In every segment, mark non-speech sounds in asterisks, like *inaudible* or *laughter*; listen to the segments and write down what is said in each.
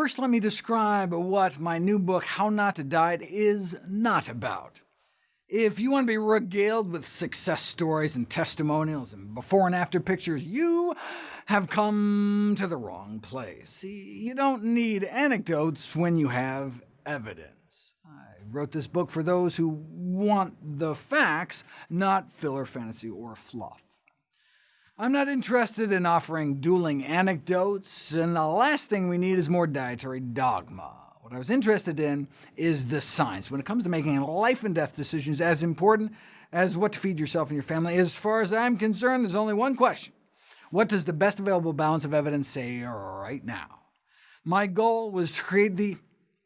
First, let me describe what my new book, How Not to Diet, is not about. If you want to be regaled with success stories and testimonials and before and after pictures, you have come to the wrong place. You don't need anecdotes when you have evidence. I wrote this book for those who want the facts, not filler fantasy or fluff. I'm not interested in offering dueling anecdotes, and the last thing we need is more dietary dogma. What I was interested in is the science. When it comes to making life-and-death decisions as important as what to feed yourself and your family, as far as I'm concerned, there's only one question. What does the best available balance of evidence say right now? My goal was to create the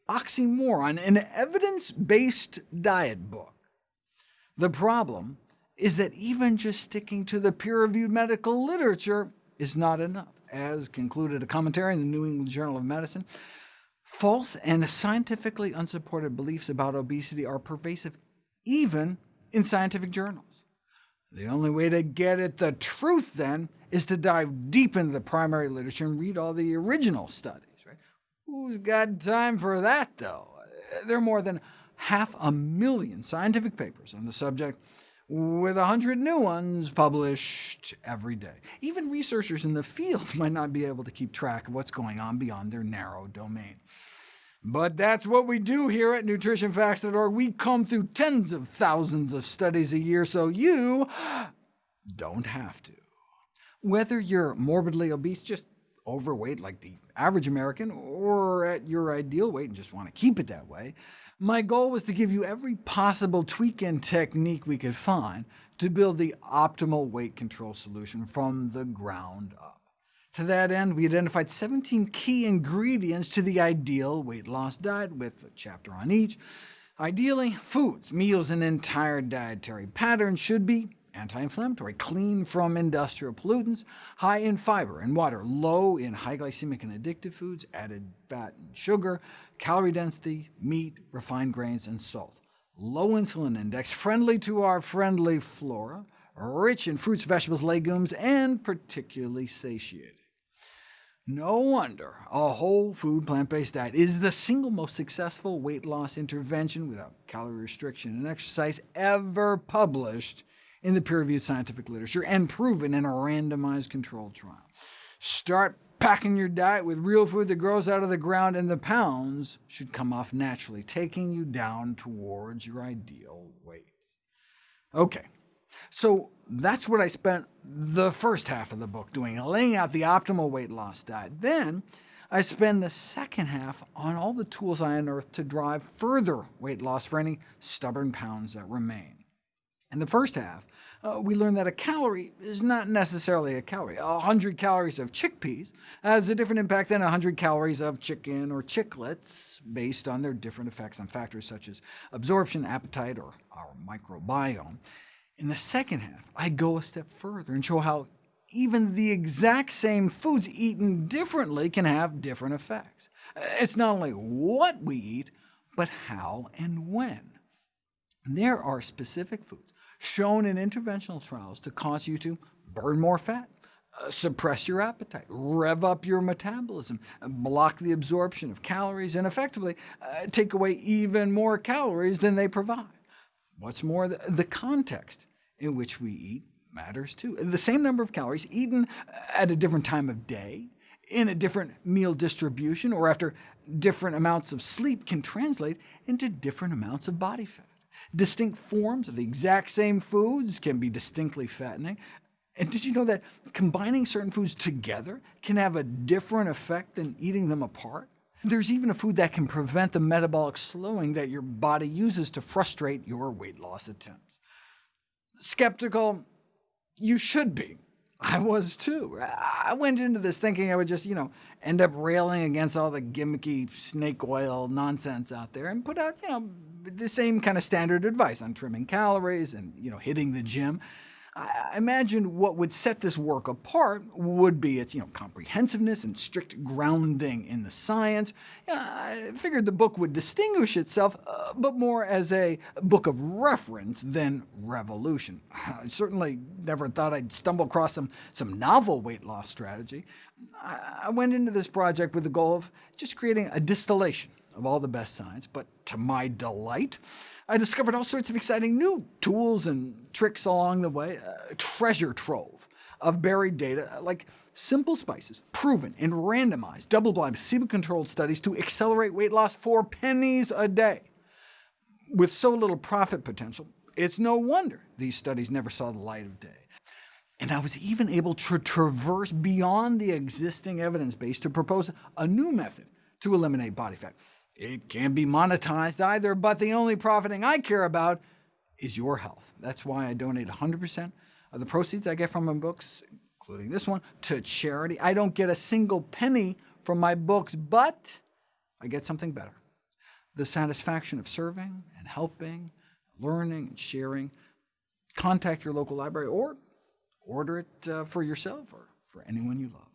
oxymoron, an evidence-based diet book. The problem is that even just sticking to the peer-reviewed medical literature is not enough. As concluded a commentary in the New England Journal of Medicine, False and scientifically unsupported beliefs about obesity are pervasive even in scientific journals. The only way to get at the truth, then, is to dive deep into the primary literature and read all the original studies. Right? Who's got time for that, though? There are more than half a million scientific papers on the subject, with a hundred new ones published every day. Even researchers in the field *laughs* might not be able to keep track of what's going on beyond their narrow domain. But that's what we do here at nutritionfacts.org. We comb through tens of thousands of studies a year, so you *gasps* don't have to. Whether you're morbidly obese, just overweight like the average American, or at your ideal weight and just want to keep it that way, my goal was to give you every possible tweak and technique we could find to build the optimal weight control solution from the ground up. To that end, we identified 17 key ingredients to the ideal weight loss diet, with a chapter on each. Ideally, foods, meals, and entire dietary patterns should be anti-inflammatory, clean from industrial pollutants, high in fiber and water, low in high glycemic and addictive foods, added fat and sugar, calorie density, meat, refined grains, and salt, low insulin index, friendly to our friendly flora, rich in fruits, vegetables, legumes, and particularly satiating. No wonder a whole food plant-based diet is the single most successful weight loss intervention without calorie restriction and exercise ever published in the peer-reviewed scientific literature and proven in a randomized controlled trial. Start packing your diet with real food that grows out of the ground, and the pounds should come off naturally, taking you down towards your ideal weight. OK, so that's what I spent the first half of the book doing, laying out the optimal weight loss diet. Then I spend the second half on all the tools I unearthed to drive further weight loss for any stubborn pounds that remain. In the first half, uh, we learned that a calorie is not necessarily a calorie. 100 calories of chickpeas has a different impact than 100 calories of chicken or chiclets, based on their different effects on factors such as absorption, appetite, or our microbiome. In the second half, I go a step further and show how even the exact same foods eaten differently can have different effects. It's not only what we eat, but how and when. There are specific foods shown in interventional trials to cause you to burn more fat, uh, suppress your appetite, rev up your metabolism, block the absorption of calories, and effectively uh, take away even more calories than they provide. What's more, the, the context in which we eat matters too. The same number of calories eaten at a different time of day, in a different meal distribution, or after different amounts of sleep can translate into different amounts of body fat. Distinct forms of the exact same foods can be distinctly fattening. And did you know that combining certain foods together can have a different effect than eating them apart? There's even a food that can prevent the metabolic slowing that your body uses to frustrate your weight loss attempts. Skeptical? You should be. I was too. I went into this thinking I would just, you know, end up railing against all the gimmicky snake oil nonsense out there and put out, you know, the same kind of standard advice on trimming calories and, you know, hitting the gym. I imagined what would set this work apart would be its you know, comprehensiveness and strict grounding in the science. I figured the book would distinguish itself, uh, but more as a book of reference than revolution. I certainly never thought I'd stumble across some, some novel weight loss strategy. I went into this project with the goal of just creating a distillation of all the best science, but to my delight, I discovered all sorts of exciting new tools and tricks along the way, a treasure trove of buried data, uh, like simple spices proven in randomized, double-blind, placebo-controlled studies to accelerate weight loss for pennies a day. With so little profit potential, it's no wonder these studies never saw the light of day. And I was even able to traverse beyond the existing evidence base to propose a new method to eliminate body fat. It can't be monetized either, but the only profiting I care about is your health. That's why I donate 100% of the proceeds I get from my books, including this one, to charity. I don't get a single penny from my books, but I get something better. The satisfaction of serving and helping, learning and sharing. Contact your local library or order it uh, for yourself or for anyone you love.